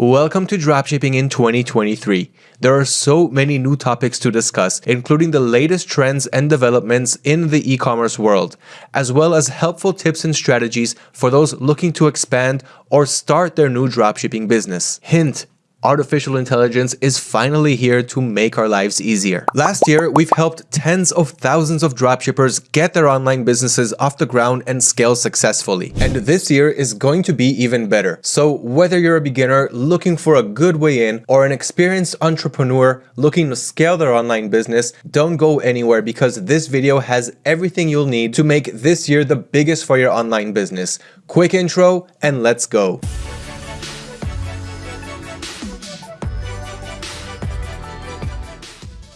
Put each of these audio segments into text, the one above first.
Welcome to Dropshipping in 2023. There are so many new topics to discuss, including the latest trends and developments in the e-commerce world, as well as helpful tips and strategies for those looking to expand or start their new dropshipping business. Hint, Artificial intelligence is finally here to make our lives easier. Last year, we've helped tens of thousands of dropshippers get their online businesses off the ground and scale successfully. And this year is going to be even better. So whether you're a beginner looking for a good way in or an experienced entrepreneur looking to scale their online business, don't go anywhere because this video has everything you'll need to make this year the biggest for your online business. Quick intro and let's go.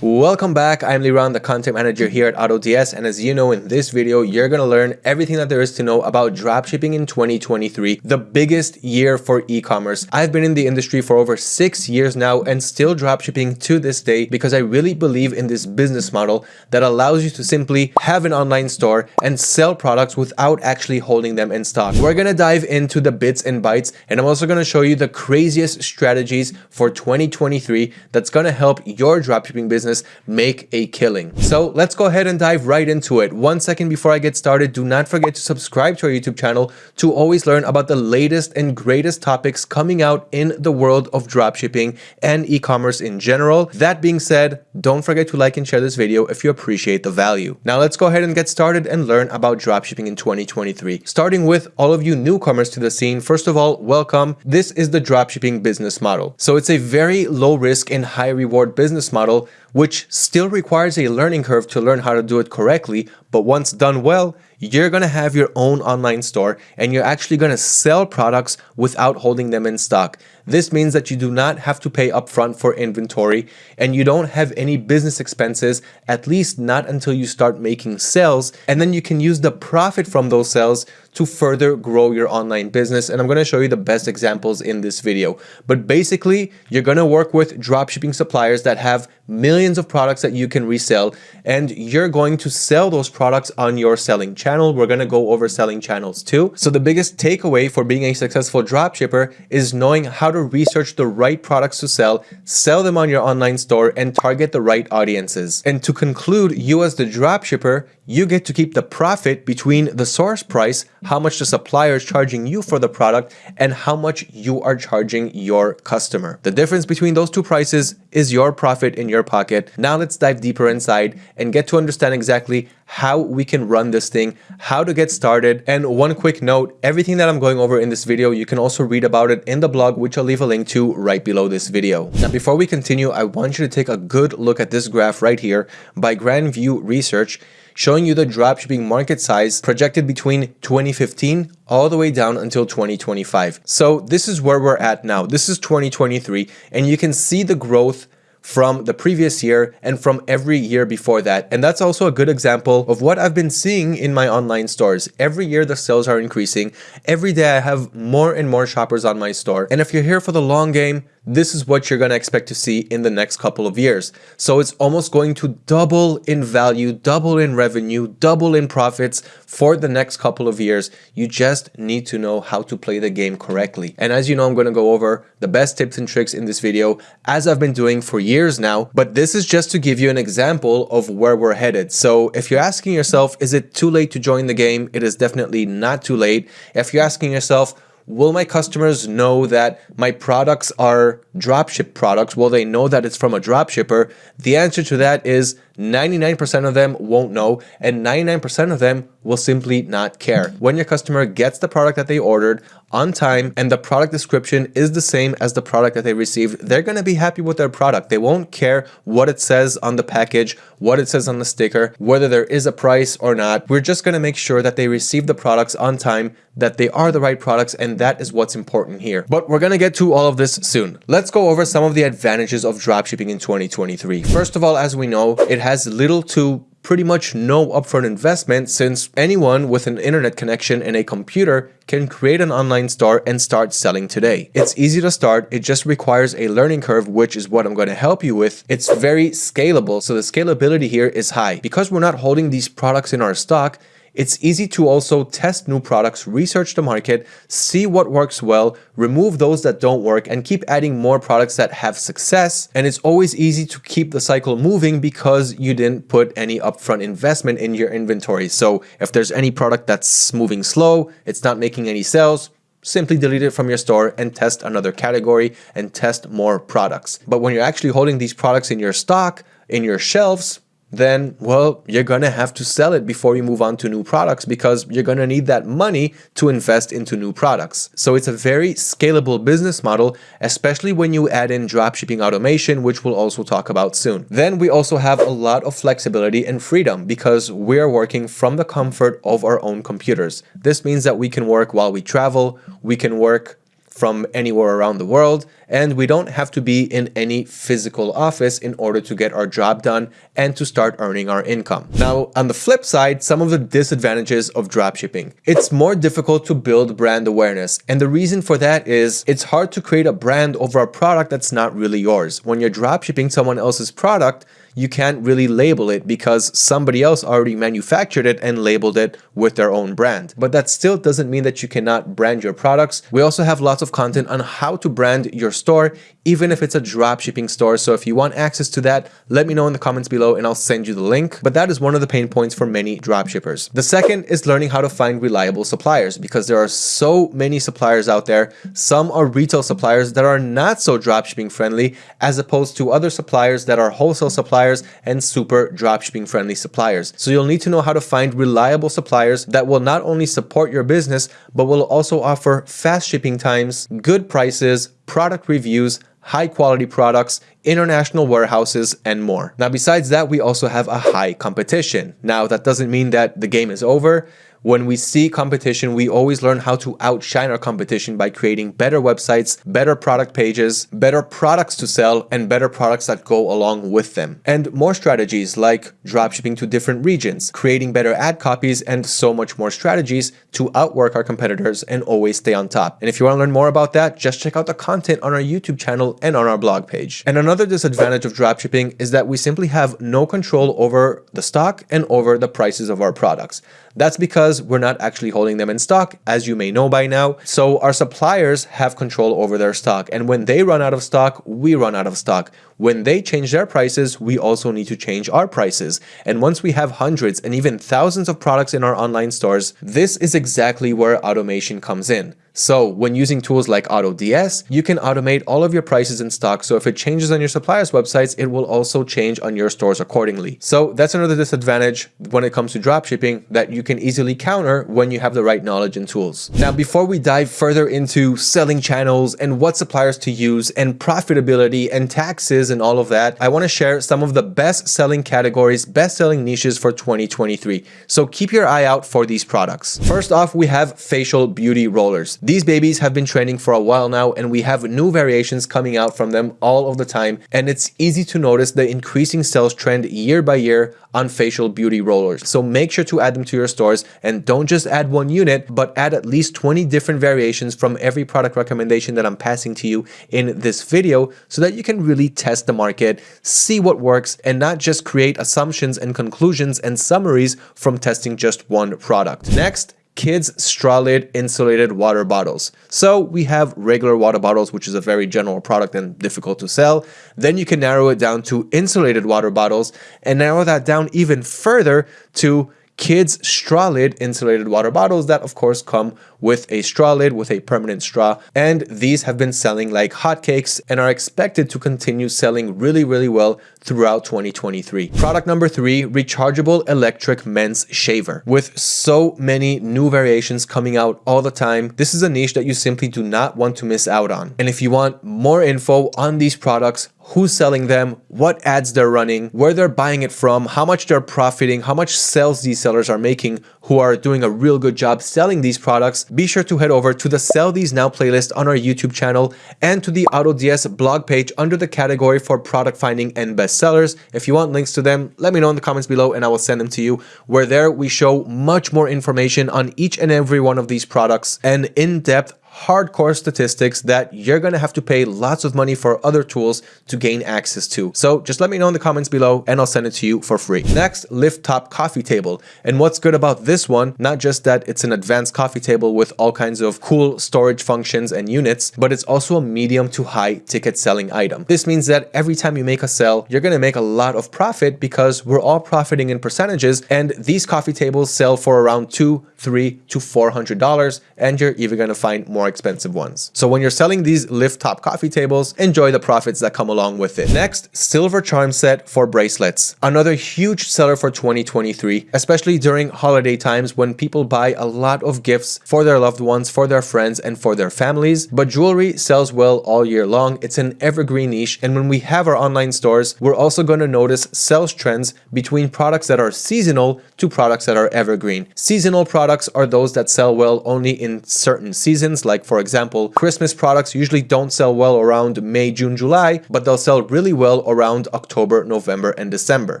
Welcome back, I'm Liran, the content manager here at AutoDS and as you know in this video you're going to learn everything that there is to know about dropshipping in 2023, the biggest year for e-commerce. I've been in the industry for over six years now and still dropshipping to this day because I really believe in this business model that allows you to simply have an online store and sell products without actually holding them in stock. We're going to dive into the bits and bytes and I'm also going to show you the craziest strategies for 2023 that's going to help your dropshipping business business make a killing. So let's go ahead and dive right into it. One second before I get started, do not forget to subscribe to our YouTube channel to always learn about the latest and greatest topics coming out in the world of dropshipping and e-commerce in general. That being said, don't forget to like and share this video if you appreciate the value. Now let's go ahead and get started and learn about dropshipping in 2023. Starting with all of you newcomers to the scene, first of all, welcome. This is the dropshipping business model. So it's a very low risk and high reward business model which still requires a learning curve to learn how to do it correctly, but once done well, you're going to have your own online store and you're actually going to sell products without holding them in stock. This means that you do not have to pay upfront for inventory and you don't have any business expenses, at least not until you start making sales. And then you can use the profit from those sales to further grow your online business. And I'm going to show you the best examples in this video. But basically, you're going to work with dropshipping suppliers that have millions of products that you can resell and you're going to sell those products on your selling channel. We're going to go over selling channels too. So the biggest takeaway for being a successful dropshipper is knowing how to research the right products to sell, sell them on your online store and target the right audiences. And to conclude, you as the dropshipper, you get to keep the profit between the source price, how much the supplier is charging you for the product, and how much you are charging your customer. The difference between those two prices is your profit in your pocket. Now let's dive deeper inside and get to understand exactly how we can run this thing, how to get started. And one quick note, everything that I'm going over in this video, you can also read about it in the blog, which I'll leave a link to right below this video. Now, before we continue, I want you to take a good look at this graph right here by Grand View Research showing you the dropshipping market size projected between 2015 all the way down until 2025. So this is where we're at now. This is 2023 and you can see the growth from the previous year and from every year before that. And that's also a good example of what I've been seeing in my online stores. Every year the sales are increasing. Every day I have more and more shoppers on my store. And if you're here for the long game, this is what you're going to expect to see in the next couple of years. So it's almost going to double in value, double in revenue, double in profits for the next couple of years. You just need to know how to play the game correctly. And as you know, I'm going to go over the best tips and tricks in this video as I've been doing for years now, but this is just to give you an example of where we're headed. So if you're asking yourself, is it too late to join the game? It is definitely not too late. If you're asking yourself, will my customers know that my products are dropship products? Will they know that it's from a dropshipper? The answer to that is 99% of them won't know and 99% of them will simply not care. When your customer gets the product that they ordered on time and the product description is the same as the product that they received, they're going to be happy with their product. They won't care what it says on the package, what it says on the sticker, whether there is a price or not. We're just going to make sure that they receive the products on time, that they are the right products, and that is what's important here. But we're going to get to all of this soon. Let's go over some of the advantages of dropshipping in 2023. First of all, as we know, it has little to pretty much no upfront investment since anyone with an internet connection and a computer can create an online store and start selling today. It's easy to start, it just requires a learning curve, which is what I'm going to help you with. It's very scalable, so the scalability here is high. Because we're not holding these products in our stock, It's easy to also test new products, research the market, see what works well, remove those that don't work, and keep adding more products that have success. And it's always easy to keep the cycle moving because you didn't put any upfront investment in your inventory. So if there's any product that's moving slow, it's not making any sales, simply delete it from your store and test another category and test more products. But when you're actually holding these products in your stock, in your shelves, then, well, you're going to have to sell it before you move on to new products because you're going to need that money to invest into new products. So it's a very scalable business model, especially when you add in dropshipping automation, which we'll also talk about soon. Then we also have a lot of flexibility and freedom because we're working from the comfort of our own computers. This means that we can work while we travel, we can work from anywhere around the world and we don't have to be in any physical office in order to get our job done and to start earning our income. Now, on the flip side, some of the disadvantages of dropshipping. It's more difficult to build brand awareness. And the reason for that is it's hard to create a brand over a product that's not really yours. When you're dropshipping someone else's product, you can't really label it because somebody else already manufactured it and labeled it with their own brand. But that still doesn't mean that you cannot brand your products. We also have lots of content on how to brand your store, even if it's a drop shipping store. So if you want access to that, let me know in the comments below and I'll send you the link. But that is one of the pain points for many drop shippers. The second is learning how to find reliable suppliers because there are so many suppliers out there. Some are retail suppliers that are not so drop shipping friendly as opposed to other suppliers that are wholesale suppliers suppliers and super dropshipping friendly suppliers. So you'll need to know how to find reliable suppliers that will not only support your business, but will also offer fast shipping times, good prices, product reviews, high quality products, international warehouses, and more. Now, besides that, we also have a high competition. Now, that doesn't mean that the game is over. When we see competition, we always learn how to outshine our competition by creating better websites, better product pages, better products to sell, and better products that go along with them. And more strategies like dropshipping to different regions, creating better ad copies, and so much more strategies to outwork our competitors and always stay on top. And if you want to learn more about that, just check out the content on our YouTube channel and on our blog page. And another disadvantage of dropshipping is that we simply have no control over the stock and over the prices of our products. That's because we're not actually holding them in stock, as you may know by now. So our suppliers have control over their stock. And when they run out of stock, we run out of stock. When they change their prices, we also need to change our prices. And once we have hundreds and even thousands of products in our online stores, this is exactly where automation comes in. So when using tools like AutoDS, you can automate all of your prices in stock. So if it changes on your supplier's websites, it will also change on your stores accordingly. So that's another disadvantage when it comes to dropshipping that you can easily counter when you have the right knowledge and tools. Now, before we dive further into selling channels and what suppliers to use and profitability and taxes and all of that, I want to share some of the best selling categories, best selling niches for 2023. So keep your eye out for these products. First off, we have facial beauty rollers. These babies have been trending for a while now and we have new variations coming out from them all of the time and it's easy to notice the increasing sales trend year by year on facial beauty rollers. So make sure to add them to your stores and don't just add one unit, but add at least 20 different variations from every product recommendation that I'm passing to you in this video so that you can really test the market, see what works, and not just create assumptions and conclusions and summaries from testing just one product. Next, kids straw lid insulated water bottles. So we have regular water bottles, which is a very general product and difficult to sell. Then you can narrow it down to insulated water bottles and narrow that down even further to kids straw lid insulated water bottles that of course come with a straw lid with a permanent straw and these have been selling like hotcakes and are expected to continue selling really really well throughout 2023. Product number three, rechargeable electric men's shaver. With so many new variations coming out all the time, this is a niche that you simply do not want to miss out on. And if you want more info on these products, who's selling them, what ads they're running, where they're buying it from, how much they're profiting, how much sales these sellers are making who are doing a real good job selling these products, be sure to head over to the Sell These Now playlist on our YouTube channel and to the AutoDS blog page under the category for product finding and bestsellers. If you want links to them, let me know in the comments below and I will send them to you. Where there we show much more information on each and every one of these products and in-depth hardcore statistics that you're gonna have to pay lots of money for other tools to gain access to. So just let me know in the comments below and I'll send it to you for free. Next, Lift Top Coffee Table. And what's good about this one, not just that it's an advanced coffee table with all kinds of cool storage functions and units, but it's also a medium to high ticket selling item. This means that every time you make a sell, you're gonna make a lot of profit because we're all profiting in percentages and these coffee tables sell for around two, three to four hundred dollars and you're even going to find more expensive ones. So when you're selling these lift top coffee tables enjoy the profits that come along with it. Next silver charm set for bracelets. Another huge seller for 2023 especially during holiday times when people buy a lot of gifts for their loved ones for their friends and for their families. But jewelry sells well all year long. It's an evergreen niche and when we have our online stores we're also going to notice sales trends between products that are seasonal to products that are evergreen. Seasonal products products are those that sell well only in certain seasons. Like for example, Christmas products usually don't sell well around May, June, July, but they'll sell really well around October, November, and December.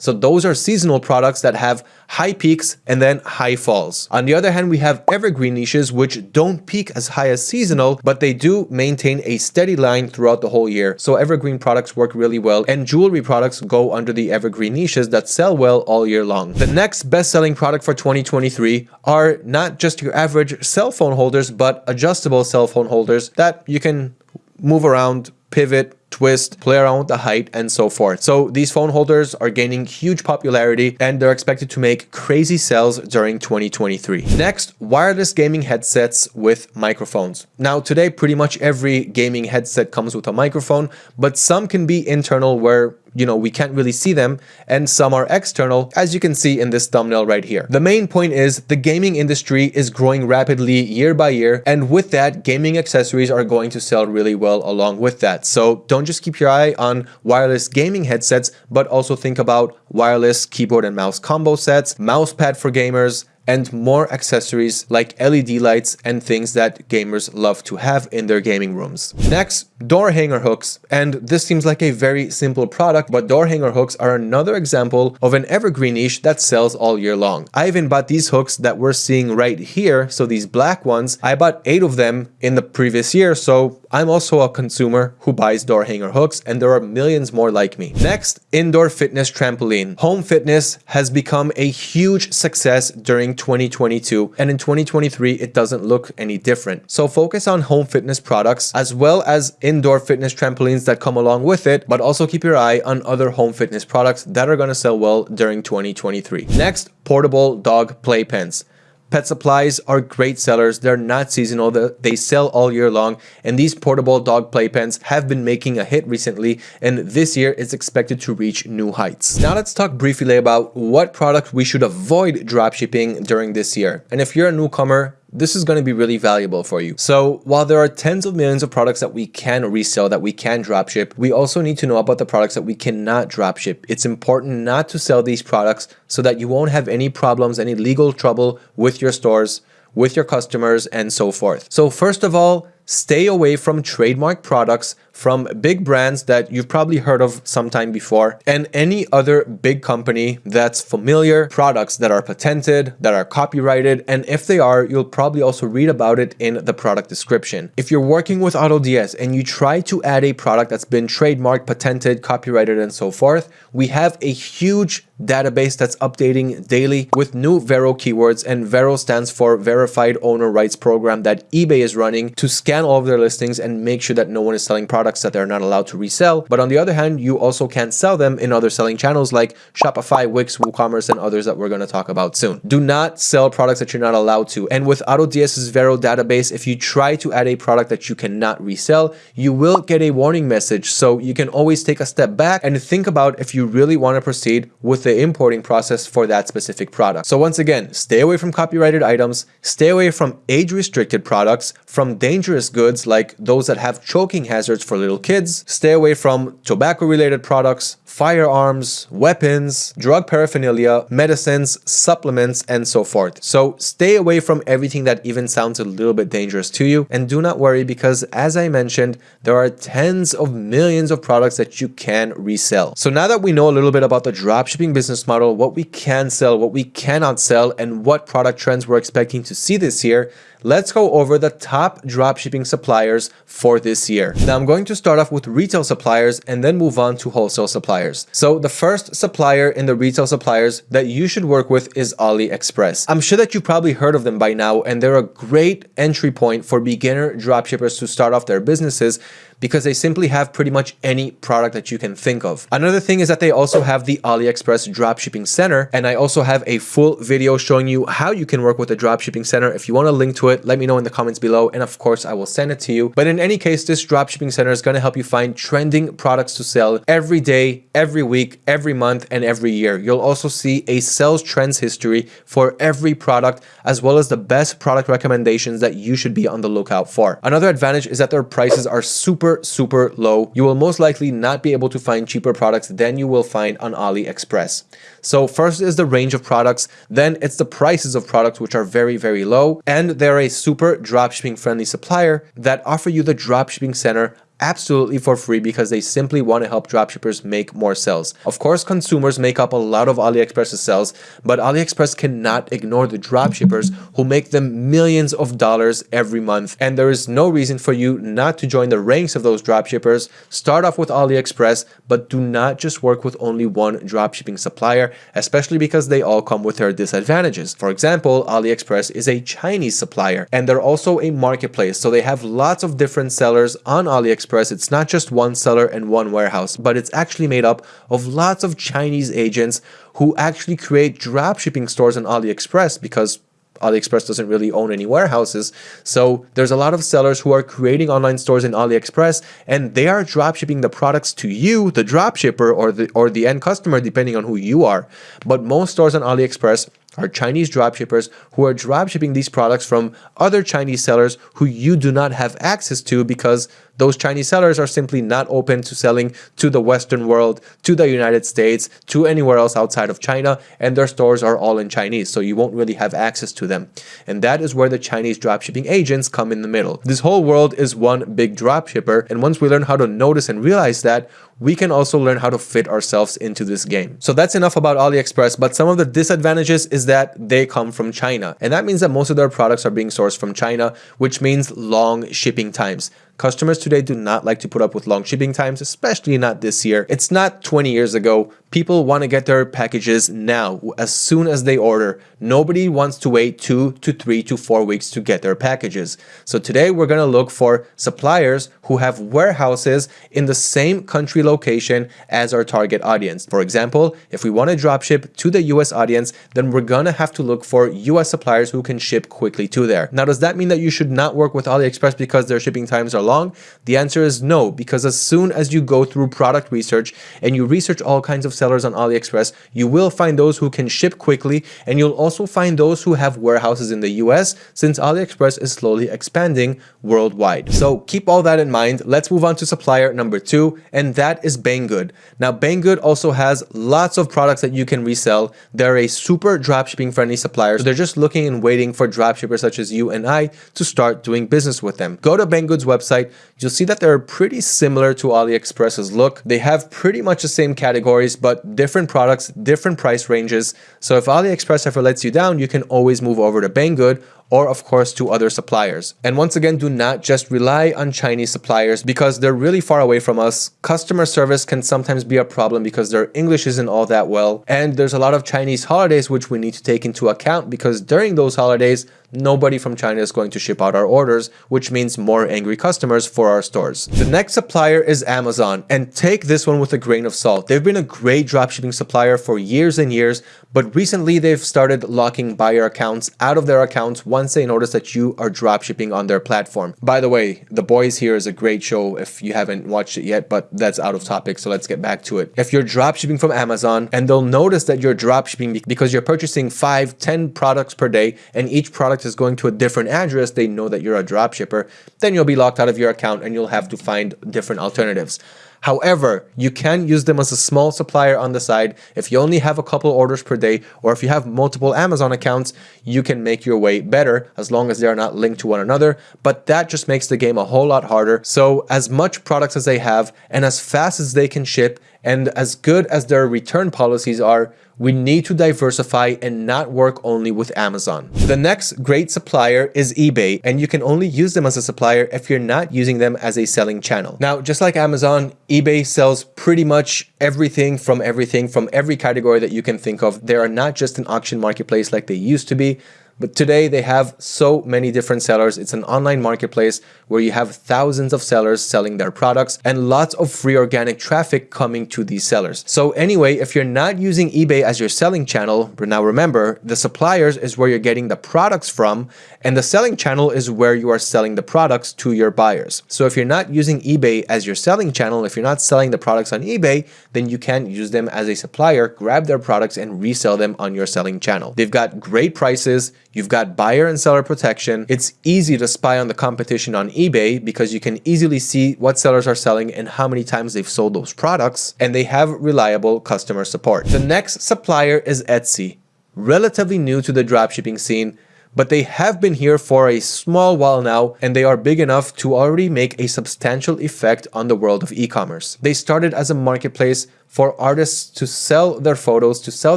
So those are seasonal products that have high peaks and then high falls. On the other hand, we have evergreen niches which don't peak as high as seasonal, but they do maintain a steady line throughout the whole year. So evergreen products work really well and jewelry products go under the evergreen niches that sell well all year long. The next best-selling product for 2023 are not just your average cell phone holders, but adjustable cell phone holders that you can move around, pivot, twist, play around with the height, and so forth. So these phone holders are gaining huge popularity and they're expected to make crazy sales during 2023. Next, wireless gaming headsets with microphones. Now today, pretty much every gaming headset comes with a microphone, but some can be internal where you know, we can't really see them, and some are external, as you can see in this thumbnail right here. The main point is the gaming industry is growing rapidly year by year, and with that, gaming accessories are going to sell really well along with that. So don't just keep your eye on wireless gaming headsets, but also think about wireless keyboard and mouse combo sets, mouse pad for gamers, and more accessories like LED lights and things that gamers love to have in their gaming rooms. Next, door hanger hooks. And this seems like a very simple product, but door hanger hooks are another example of an evergreen niche that sells all year long. I even bought these hooks that we're seeing right here. So these black ones, I bought eight of them in the previous year. So I'm also a consumer who buys door hanger hooks and there are millions more like me. Next, indoor fitness trampoline. Home fitness has become a huge success during 2022 and in 2023 it doesn't look any different. So focus on home fitness products as well as indoor fitness trampolines that come along with it, but also keep your eye on other home fitness products that are going to sell well during 2023. Next, portable dog playpens. Pet supplies are great sellers. They're not seasonal. They sell all year long. And these portable dog playpens have been making a hit recently. And this year it's expected to reach new heights. Now let's talk briefly about what product we should avoid dropshipping during this year. And if you're a newcomer, this is going to be really valuable for you. So while there are tens of millions of products that we can resell, that we can dropship, we also need to know about the products that we cannot dropship. It's important not to sell these products so that you won't have any problems, any legal trouble with your stores, with your customers, and so forth. So first of all, stay away from trademark products from big brands that you've probably heard of sometime before and any other big company that's familiar, products that are patented, that are copyrighted, and if they are, you'll probably also read about it in the product description. If you're working with AutoDS and you try to add a product that's been trademarked, patented, copyrighted, and so forth, we have a huge database that's updating daily with new Vero keywords and Vero stands for Verified Owner Rights Program that eBay is running to scan all of their listings and make sure that no one is selling products that they're not allowed to resell. But on the other hand, you also can't sell them in other selling channels like Shopify, Wix, WooCommerce, and others that we're going to talk about soon. Do not sell products that you're not allowed to. And with AutoDS's Vero database, if you try to add a product that you cannot resell, you will get a warning message. So you can always take a step back and think about if you really want to proceed with the importing process for that specific product. So once again, stay away from copyrighted items, stay away from age restricted products, from dangerous goods like those that have choking hazards for little kids, stay away from tobacco related products, firearms, weapons, drug paraphernalia, medicines, supplements, and so forth. So stay away from everything that even sounds a little bit dangerous to you. And do not worry because as I mentioned, there are tens of millions of products that you can resell. So now that we know a little bit about the dropshipping business model, what we can sell, what we cannot sell, and what product trends we're expecting to see this year, let's go over the top dropshipping suppliers for this year. Now I'm going to start off with retail suppliers and then move on to wholesale suppliers. So the first supplier in the retail suppliers that you should work with is AliExpress. I'm sure that you probably heard of them by now and they're a great entry point for beginner dropshippers to start off their businesses because they simply have pretty much any product that you can think of. Another thing is that they also have the AliExpress Dropshipping Center, and I also have a full video showing you how you can work with the Dropshipping Center. If you want a link to it, let me know in the comments below, and of course, I will send it to you. But in any case, this Dropshipping Center is going to help you find trending products to sell every day, every week, every month, and every year. You'll also see a sales trends history for every product, as well as the best product recommendations that you should be on the lookout for. Another advantage is that their prices are super super, low. You will most likely not be able to find cheaper products than you will find on AliExpress. So first is the range of products, then it's the prices of products which are very, very low, and they're a super dropshipping friendly supplier that offer you the dropshipping center absolutely for free because they simply want to help dropshippers make more sales. Of course, consumers make up a lot of AliExpress's sales, but AliExpress cannot ignore the dropshippers who make them millions of dollars every month. And there is no reason for you not to join the ranks of those dropshippers. Start off with AliExpress, but do not just work with only one dropshipping supplier, especially because they all come with their disadvantages. For example, AliExpress is a Chinese supplier and they're also a marketplace. So they have lots of different sellers on AliExpress AliExpress, it's not just one seller and one warehouse, but it's actually made up of lots of Chinese agents who actually create dropshipping stores on AliExpress because AliExpress doesn't really own any warehouses. So there's a lot of sellers who are creating online stores in AliExpress and they are dropshipping the products to you, the dropshipper or the or the end customer, depending on who you are. But most stores on AliExpress are Chinese dropshippers who are dropshipping these products from other Chinese sellers who you do not have access to because those Chinese sellers are simply not open to selling to the Western world, to the United States, to anywhere else outside of China, and their stores are all in Chinese, so you won't really have access to them. And that is where the Chinese dropshipping agents come in the middle. This whole world is one big dropshipper, and once we learn how to notice and realize that, we can also learn how to fit ourselves into this game. So that's enough about AliExpress, but some of the disadvantages is that they come from China. And that means that most of their products are being sourced from China, which means long shipping times. Customers today do not like to put up with long shipping times, especially not this year. It's not 20 years ago. People want to get their packages now, as soon as they order. Nobody wants to wait two to three to four weeks to get their packages. So today we're going to look for suppliers who have warehouses in the same country location as our target audience. For example, if we want to dropship to the US audience, then we're going to have to look for US suppliers who can ship quickly to there. Now, does that mean that you should not work with AliExpress because their shipping times are long? The answer is no, because as soon as you go through product research and you research all kinds of sellers on AliExpress, you will find those who can ship quickly and you'll also find those who have warehouses in the US since AliExpress is slowly expanding worldwide. So keep all that in mind. Let's move on to supplier number two, and that is Banggood. Now, Banggood also has lots of products that you can resell. They're a super dropshipping friendly supplier. So they're just looking and waiting for dropshippers such as you and I to start doing business with them. Go to Banggood's website website, you'll see that they're pretty similar to AliExpress's look. They have pretty much the same categories, but different products, different price ranges. So if AliExpress ever lets you down, you can always move over to Banggood or of course to other suppliers. And once again, do not just rely on Chinese suppliers because they're really far away from us. Customer service can sometimes be a problem because their English isn't all that well. And there's a lot of Chinese holidays which we need to take into account because during those holidays, nobody from China is going to ship out our orders, which means more angry customers for our stores. The next supplier is Amazon, and take this one with a grain of salt. They've been a great dropshipping supplier for years and years, but recently they've started locking buyer accounts out of their accounts once they notice that you are dropshipping on their platform. By the way, The Boys here is a great show if you haven't watched it yet, but that's out of topic, so let's get back to it. If you're dropshipping from Amazon and they'll notice that you're dropshipping because you're purchasing five, 10 products per day and each product is going to a different address, they know that you're a dropshipper, then you'll be locked out of your account and you'll have to find different alternatives. However, you can use them as a small supplier on the side. If you only have a couple orders per day, or if you have multiple Amazon accounts, you can make your way better as long as they are not linked to one another, but that just makes the game a whole lot harder. So as much products as they have and as fast as they can ship and as good as their return policies are, we need to diversify and not work only with Amazon. The next great supplier is eBay, and you can only use them as a supplier if you're not using them as a selling channel. Now, just like Amazon, eBay sells pretty much everything from everything from every category that you can think of. They are not just an auction marketplace like they used to be. But today they have so many different sellers. It's an online marketplace where you have thousands of sellers selling their products and lots of free organic traffic coming to these sellers. So anyway, if you're not using eBay as your selling channel, but now remember, the suppliers is where you're getting the products from and the selling channel is where you are selling the products to your buyers. So if you're not using eBay as your selling channel, if you're not selling the products on eBay, then you can use them as a supplier, grab their products and resell them on your selling channel. They've got great prices. You've got buyer and seller protection. It's easy to spy on the competition on eBay because you can easily see what sellers are selling and how many times they've sold those products, and they have reliable customer support. The next supplier is Etsy. Relatively new to the dropshipping scene, but they have been here for a small while now and they are big enough to already make a substantial effect on the world of e-commerce. They started as a marketplace for artists to sell their photos, to sell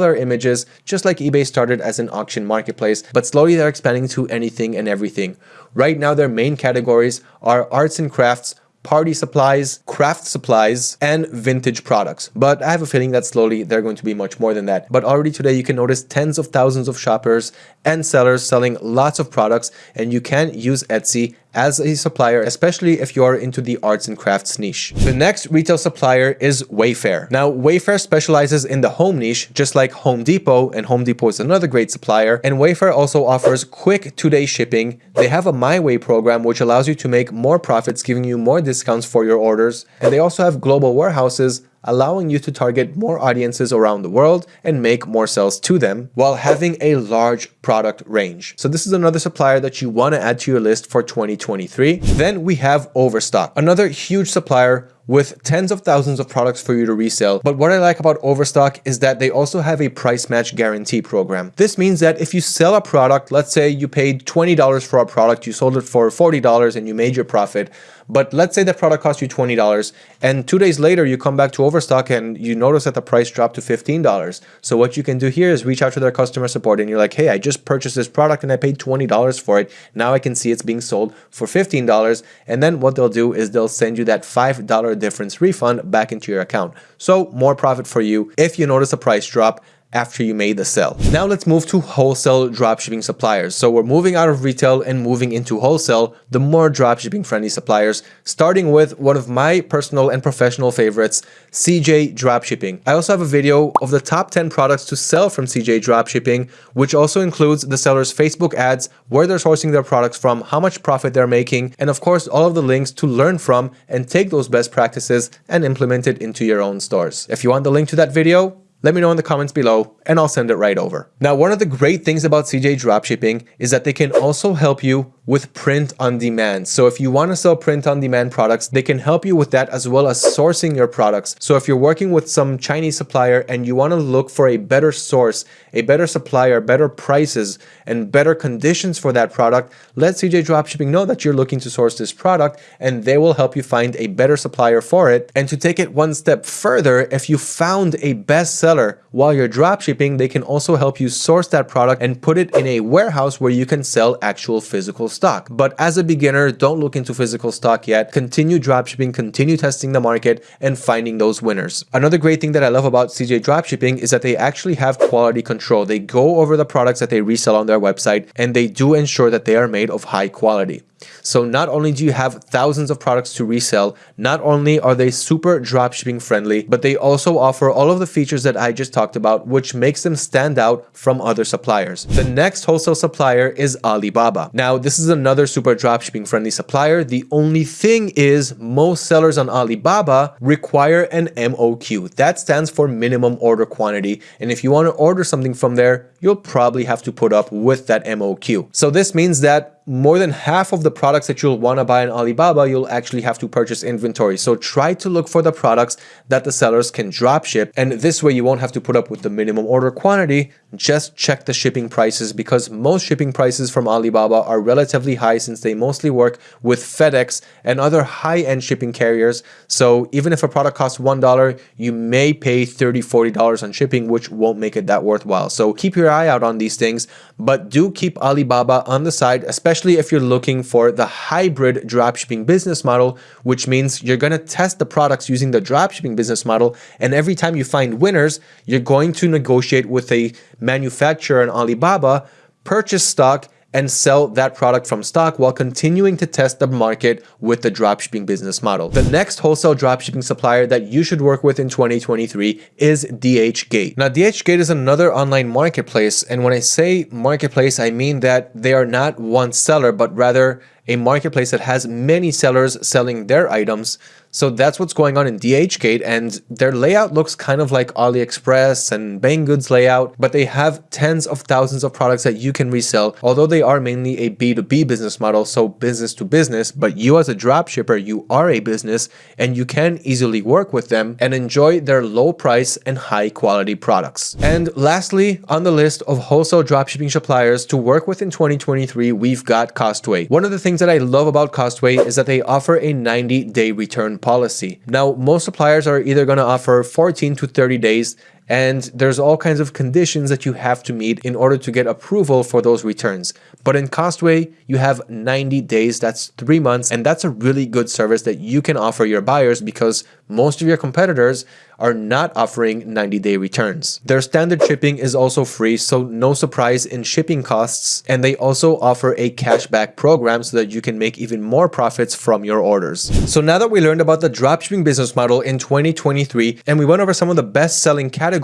their images, just like eBay started as an auction marketplace, but slowly they're expanding to anything and everything. Right now, their main categories are arts and crafts, party supplies, craft supplies, and vintage products. But I have a feeling that slowly they're going to be much more than that. But already today you can notice tens of thousands of shoppers and sellers selling lots of products and you can use Etsy as a supplier, especially if you're into the arts and crafts niche. The next retail supplier is Wayfair. Now, Wayfair specializes in the home niche, just like Home Depot, and Home Depot is another great supplier. And Wayfair also offers quick two-day shipping. They have a My Way program, which allows you to make more profits, giving you more discounts for your orders. And they also have global warehouses allowing you to target more audiences around the world and make more sales to them while having a large product range. So this is another supplier that you want to add to your list for 2023. Then we have Overstock, another huge supplier with tens of thousands of products for you to resell. But what I like about Overstock is that they also have a price match guarantee program. This means that if you sell a product, let's say you paid $20 for a product, you sold it for $40 and you made your profit, but let's say that product cost you $20 and two days later you come back to Overstock and you notice that the price dropped to $15. So what you can do here is reach out to their customer support and you're like, hey, I just purchased this product and I paid $20 for it. Now I can see it's being sold for $15. And then what they'll do is they'll send you that $5 difference refund back into your account. So more profit for you if you notice a price drop after you made the sale. Now let's move to wholesale dropshipping suppliers. So we're moving out of retail and moving into wholesale, the more dropshipping friendly suppliers, starting with one of my personal and professional favorites, CJ Dropshipping. I also have a video of the top 10 products to sell from CJ Dropshipping, which also includes the seller's Facebook ads, where they're sourcing their products from, how much profit they're making, and of course, all of the links to learn from and take those best practices and implement it into your own stores. If you want the link to that video, let me know in the comments below and I'll send it right over. Now, one of the great things about CJ Dropshipping is that they can also help you with print on demand. So if you want to sell print on demand products, they can help you with that as well as sourcing your products. So if you're working with some Chinese supplier and you want to look for a better source, a better supplier, better prices, and better conditions for that product, let CJ Dropshipping know that you're looking to source this product and they will help you find a better supplier for it. And to take it one step further, if you found a bestseller while you're dropshipping, they can also help you source that product and put it in a warehouse where you can sell actual physical stock. But as a beginner, don't look into physical stock yet. Continue dropshipping, continue testing the market and finding those winners. Another great thing that I love about CJ Dropshipping is that they actually have quality control. They go over the products that they resell on their website and they do ensure that they are made of high quality. So not only do you have thousands of products to resell, not only are they super dropshipping friendly, but they also offer all of the features that I just talked about, which makes them stand out from other suppliers. The next wholesale supplier is Alibaba. Now, this is another super dropshipping friendly supplier. The only thing is most sellers on Alibaba require an MOQ. That stands for minimum order quantity. And if you want to order something from there, you'll probably have to put up with that MOQ. So this means that more than half of the products that you'll want to buy in Alibaba, you'll actually have to purchase inventory. So try to look for the products that the sellers can drop ship. And this way you won't have to put up with the minimum order quantity. Just check the shipping prices because most shipping prices from Alibaba are relatively high since they mostly work with FedEx and other high-end shipping carriers. So even if a product costs $1, you may pay $30, $40 on shipping, which won't make it that worthwhile. So keep your eye out on these things, but do keep Alibaba on the side, especially especially if you're looking for the hybrid dropshipping business model, which means you're going to test the products using the dropshipping business model. And every time you find winners, you're going to negotiate with a manufacturer in Alibaba, purchase stock, and sell that product from stock while continuing to test the market with the dropshipping business model. The next wholesale dropshipping supplier that you should work with in 2023 is DHgate. Now, DHgate is another online marketplace. And when I say marketplace, I mean that they are not one seller, but rather a marketplace that has many sellers selling their items so that's what's going on in DHgate and their layout looks kind of like AliExpress and Banggood's layout, but they have tens of thousands of products that you can resell, although they are mainly a B2B business model, so business to business, but you as a dropshipper, you are a business and you can easily work with them and enjoy their low price and high quality products. And lastly, on the list of wholesale dropshipping suppliers to work with in 2023, we've got Costway. One of the things that I love about Costway is that they offer a 90 day return policy. Now, most suppliers are either going to offer 14 to 30 days and there's all kinds of conditions that you have to meet in order to get approval for those returns. But in Costway, you have 90 days, that's three months, and that's a really good service that you can offer your buyers because most of your competitors are not offering 90-day returns. Their standard shipping is also free, so no surprise in shipping costs, and they also offer a cashback program so that you can make even more profits from your orders. So now that we learned about the dropshipping business model in 2023, and we went over some of the best-selling categories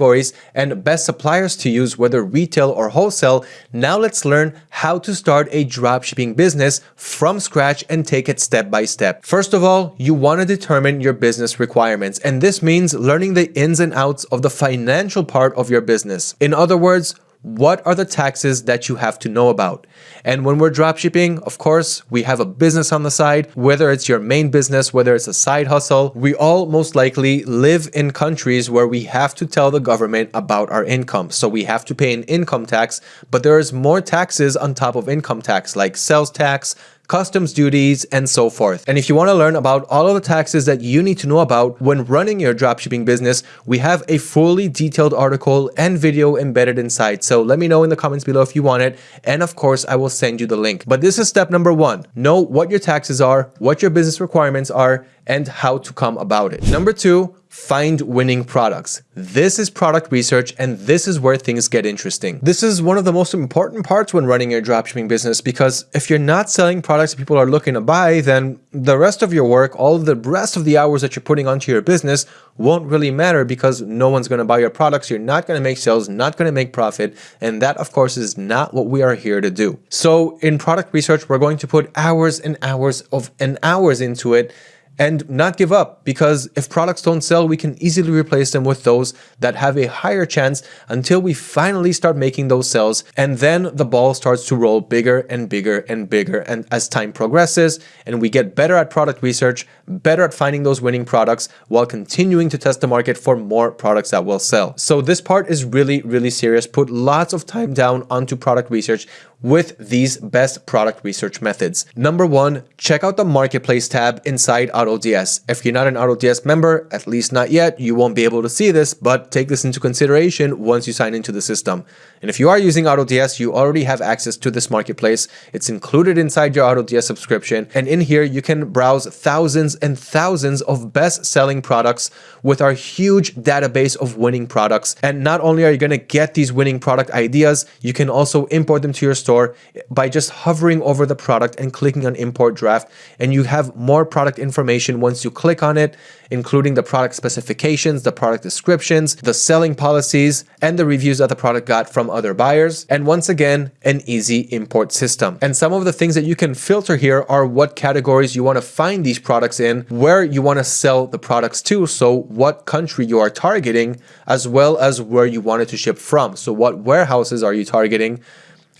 and best suppliers to use, whether retail or wholesale, now let's learn how to start a dropshipping business from scratch and take it step by step. First of all, you want to determine your business requirements, and this means learning the ins and outs of the financial part of your business. In other words, what are the taxes that you have to know about? And when we're dropshipping, of course, we have a business on the side, whether it's your main business, whether it's a side hustle, we all most likely live in countries where we have to tell the government about our income. So we have to pay an income tax, but there is more taxes on top of income tax like sales tax, customs duties, and so forth. And if you want to learn about all of the taxes that you need to know about when running your dropshipping business, we have a fully detailed article and video embedded inside. So let me know in the comments below if you want it. And of course, I will send you the link. But this is step number one. Know what your taxes are, what your business requirements are, and how to come about it. Number two, find winning products. This is product research and this is where things get interesting. This is one of the most important parts when running your dropshipping business because if you're not selling products people are looking to buy, then the rest of your work, all the rest of the hours that you're putting onto your business won't really matter because no one's going to buy your products. You're not going to make sales, not going to make profit. And that of course is not what we are here to do. So in product research, we're going to put hours and hours of and hours into it and not give up because if products don't sell, we can easily replace them with those that have a higher chance until we finally start making those sales. And then the ball starts to roll bigger and bigger and bigger. And as time progresses and we get better at product research, better at finding those winning products while continuing to test the market for more products that will sell. So this part is really, really serious. Put lots of time down onto product research with these best product research methods. Number one, check out the marketplace tab inside AutoDS. If you're not an AutoDS member, at least not yet, you won't be able to see this, but take this into consideration once you sign into the system. And if you are using AutoDS, you already have access to this marketplace. It's included inside your AutoDS subscription. And in here, you can browse thousands and thousands of best-selling products with our huge database of winning products. And not only are you going to get these winning product ideas, you can also import them to your store by just hovering over the product and clicking on import draft and you have more product information once you click on it including the product specifications, the product descriptions, the selling policies, and the reviews that the product got from other buyers. And once again, an easy import system. And some of the things that you can filter here are what categories you want to find these products in, where you want to sell the products to, so what country you are targeting, as well as where you want it to ship from. So what warehouses are you targeting?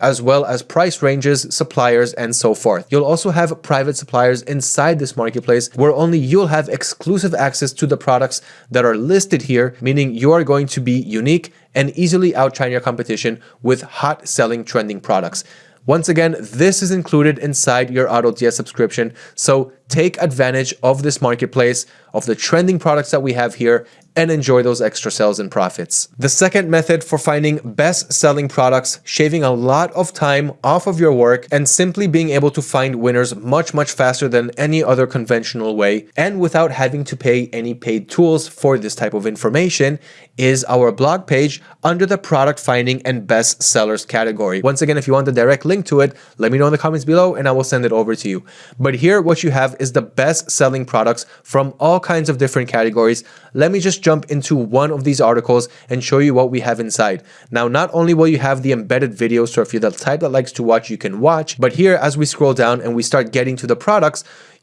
As well as price ranges, suppliers, and so forth. You'll also have private suppliers inside this marketplace where only you'll have exclusive access to the products that are listed here, meaning you are going to be unique and easily outshine your competition with hot selling trending products. Once again, this is included inside your AutoDS subscription, so take advantage of this marketplace, of the trending products that we have here, and enjoy those extra sales and profits. The second method for finding best selling products, shaving a lot of time off of your work and simply being able to find winners much, much faster than any other conventional way and without having to pay any paid tools for this type of information is our blog page under the product finding and best sellers category. Once again, if you want the direct link to it, let me know in the comments below and I will send it over to you. But here, what you have is the best selling products from all kinds of different categories. Let me just jump into one of these articles and show you what we have inside. Now, not only will you have the embedded videos, so if you're the type that likes to watch, you can watch, but here as we scroll down and we start getting to the products,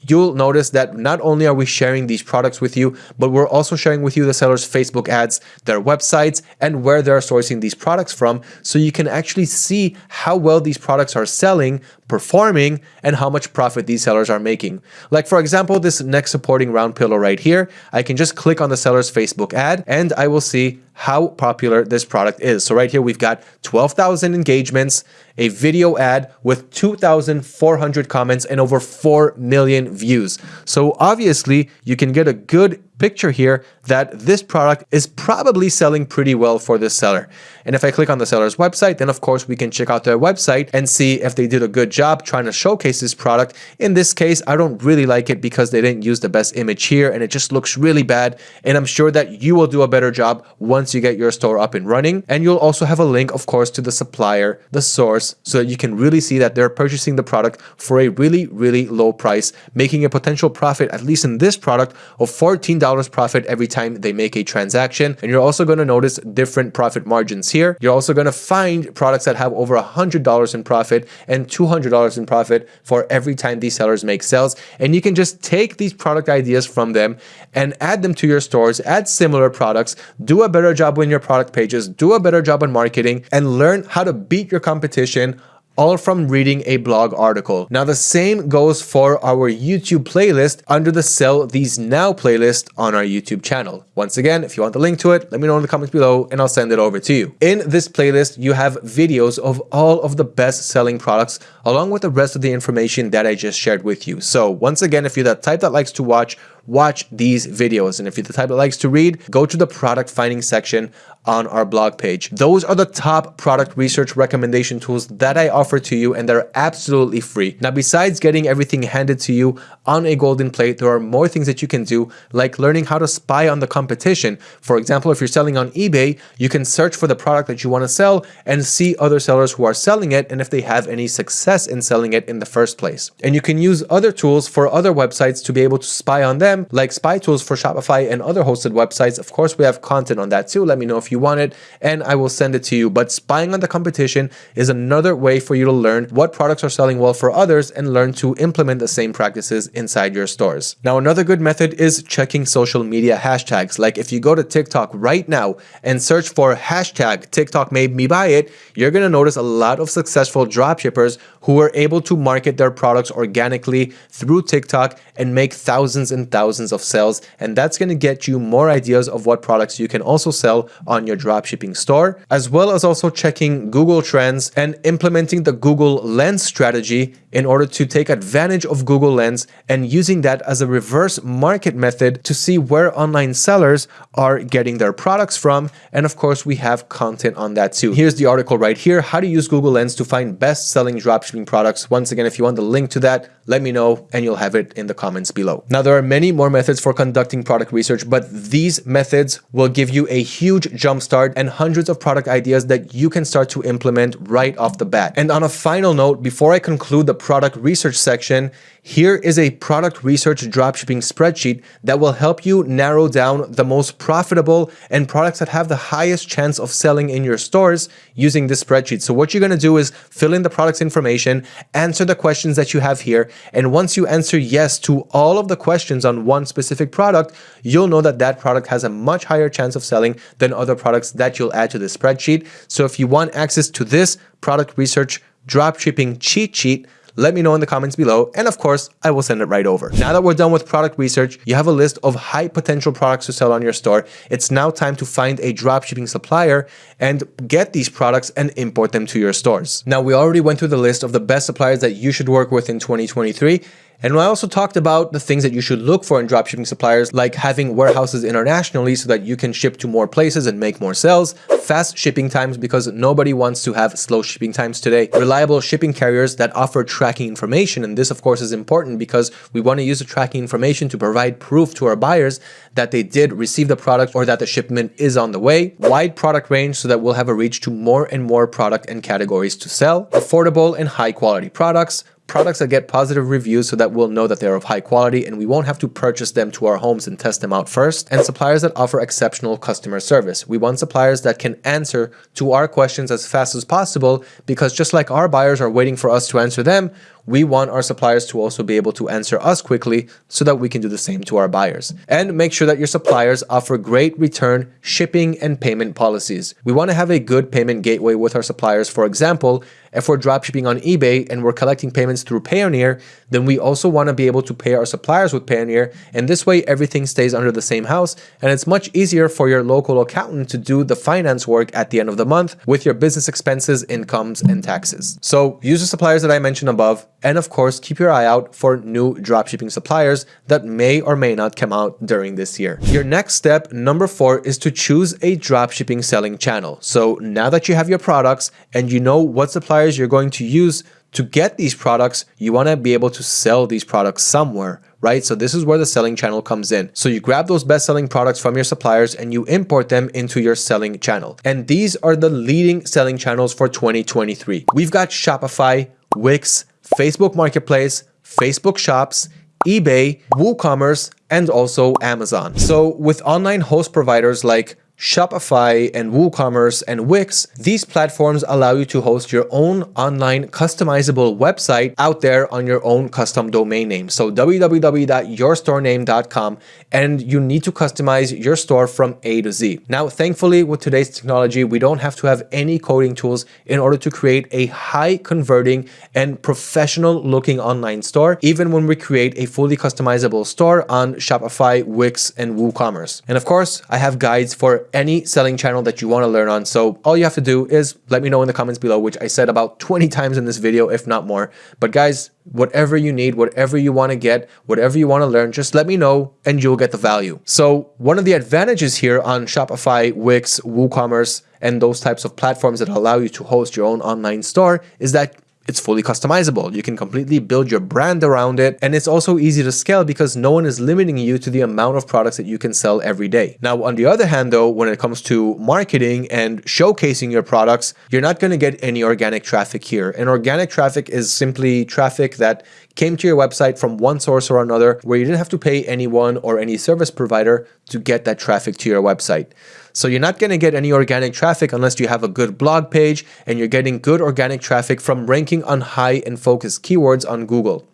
you'll notice that not only are we sharing these products with you, but we're also sharing with you the seller's Facebook ads, their websites, and where they're sourcing these products from. So you can actually see how well these products are selling, performing, and how much profit these sellers are making. Like for example, this neck supporting round pillow right here, I can just click on the seller's Facebook ad and I will see how popular this product is. So right here, we've got 12,000 engagements, a video ad with 2,400 comments and over 4 million views. So obviously you can get a good picture here that this product is probably selling pretty well for this seller. And if I click on the seller's website, then of course we can check out their website and see if they did a good job trying to showcase this product. In this case, I don't really like it because they didn't use the best image here and it just looks really bad. And I'm sure that you will do a better job once you get your store up and running. And you'll also have a link, of course, to the supplier, the source, so that you can really see that they're purchasing the product for a really, really low price, making a potential profit, at least in this product, of $14 profit every time they make a transaction. And you're also going to notice different profit margins here. You're also going to find products that have over $100 in profit and $200 in profit for every time these sellers make sales. And you can just take these product ideas from them and add them to your stores, add similar products, do a better job on your product pages, do a better job on marketing, and learn how to beat your competition all from reading a blog article. Now the same goes for our YouTube playlist under the Sell These Now playlist on our YouTube channel. Once again, if you want the link to it, let me know in the comments below and I'll send it over to you. In this playlist, you have videos of all of the best selling products along with the rest of the information that I just shared with you. So once again, if you're that type that likes to watch watch these videos. And if you're the type that likes to read, go to the product finding section on our blog page. Those are the top product research recommendation tools that I offer to you and they're absolutely free. Now, besides getting everything handed to you on a golden plate, there are more things that you can do like learning how to spy on the competition. For example, if you're selling on eBay, you can search for the product that you want to sell and see other sellers who are selling it and if they have any success in selling it in the first place. And you can use other tools for other websites to be able to spy on them like spy tools for Shopify and other hosted websites. Of course, we have content on that too. Let me know if you want it and I will send it to you. But spying on the competition is another way for you to learn what products are selling well for others and learn to implement the same practices inside your stores. Now, another good method is checking social media hashtags. Like if you go to TikTok right now and search for hashtag TikTok made me buy it, you're going to notice a lot of successful dropshippers who are able to market their products organically through TikTok and make thousands and thousands thousands of sales and that's going to get you more ideas of what products you can also sell on your dropshipping store as well as also checking Google Trends and implementing the Google Lens strategy in order to take advantage of Google Lens and using that as a reverse market method to see where online sellers are getting their products from. And of course, we have content on that too. Here's the article right here, how to use Google Lens to find best selling dropshipping products. Once again, if you want the link to that, let me know and you'll have it in the comments below. Now, there are many more methods for conducting product research, but these methods will give you a huge jumpstart and hundreds of product ideas that you can start to implement right off the bat. And on a final note, before I conclude the product research section, here is a product research dropshipping spreadsheet that will help you narrow down the most profitable and products that have the highest chance of selling in your stores using this spreadsheet. So what you're going to do is fill in the product's information, answer the questions that you have here, and once you answer yes to all of the questions on one specific product, you'll know that that product has a much higher chance of selling than other products that you'll add to the spreadsheet. So if you want access to this product research dropshipping cheat sheet, let me know in the comments below and of course I will send it right over. Now that we're done with product research, you have a list of high potential products to sell on your store. It's now time to find a dropshipping supplier and get these products and import them to your stores. Now we already went through the list of the best suppliers that you should work with in 2023 and I also talked about the things that you should look for in dropshipping suppliers, like having warehouses internationally so that you can ship to more places and make more sales, fast shipping times because nobody wants to have slow shipping times today, reliable shipping carriers that offer tracking information. And this, of course, is important because we want to use the tracking information to provide proof to our buyers that they did receive the product or that the shipment is on the way, wide product range so that we'll have a reach to more and more product and categories to sell, affordable and high quality products, products that get positive reviews so that we'll know that they're of high quality and we won't have to purchase them to our homes and test them out first, and suppliers that offer exceptional customer service. We want suppliers that can answer to our questions as fast as possible because just like our buyers are waiting for us to answer them, we want our suppliers to also be able to answer us quickly so that we can do the same to our buyers. And make sure that your suppliers offer great return, shipping, and payment policies. We want to have a good payment gateway with our suppliers. For example, if we're dropshipping on eBay and we're collecting payments through Payoneer, then we also want to be able to pay our suppliers with Payoneer. And this way, everything stays under the same house. And it's much easier for your local accountant to do the finance work at the end of the month with your business expenses, incomes, and taxes. So use the suppliers that I mentioned above and of course, keep your eye out for new dropshipping suppliers that may or may not come out during this year. Your next step, number four, is to choose a dropshipping selling channel. So now that you have your products and you know what suppliers you're going to use to get these products, you want to be able to sell these products somewhere, right? So this is where the selling channel comes in. So you grab those best selling products from your suppliers and you import them into your selling channel. And these are the leading selling channels for 2023. We've got Shopify, Wix, Facebook Marketplace, Facebook Shops, eBay, WooCommerce, and also Amazon. So with online host providers like Shopify and WooCommerce and Wix, these platforms allow you to host your own online customizable website out there on your own custom domain name. So www.yourstorename.com and you need to customize your store from A to Z. Now, thankfully, with today's technology, we don't have to have any coding tools in order to create a high converting and professional looking online store, even when we create a fully customizable store on Shopify, Wix, and WooCommerce. And of course, I have guides for any selling channel that you want to learn on. So all you have to do is let me know in the comments below, which I said about 20 times in this video, if not more. But guys, whatever you need, whatever you want to get, whatever you want to learn, just let me know and you'll get the value. So one of the advantages here on Shopify, Wix, WooCommerce, and those types of platforms that allow you to host your own online store is that it's fully customizable. You can completely build your brand around it. And it's also easy to scale because no one is limiting you to the amount of products that you can sell every day. Now, on the other hand, though, when it comes to marketing and showcasing your products, you're not going to get any organic traffic here. And organic traffic is simply traffic that came to your website from one source or another where you didn't have to pay anyone or any service provider to get that traffic to your website. So you're not going to get any organic traffic unless you have a good blog page and you're getting good organic traffic from ranking on high and focused keywords on Google.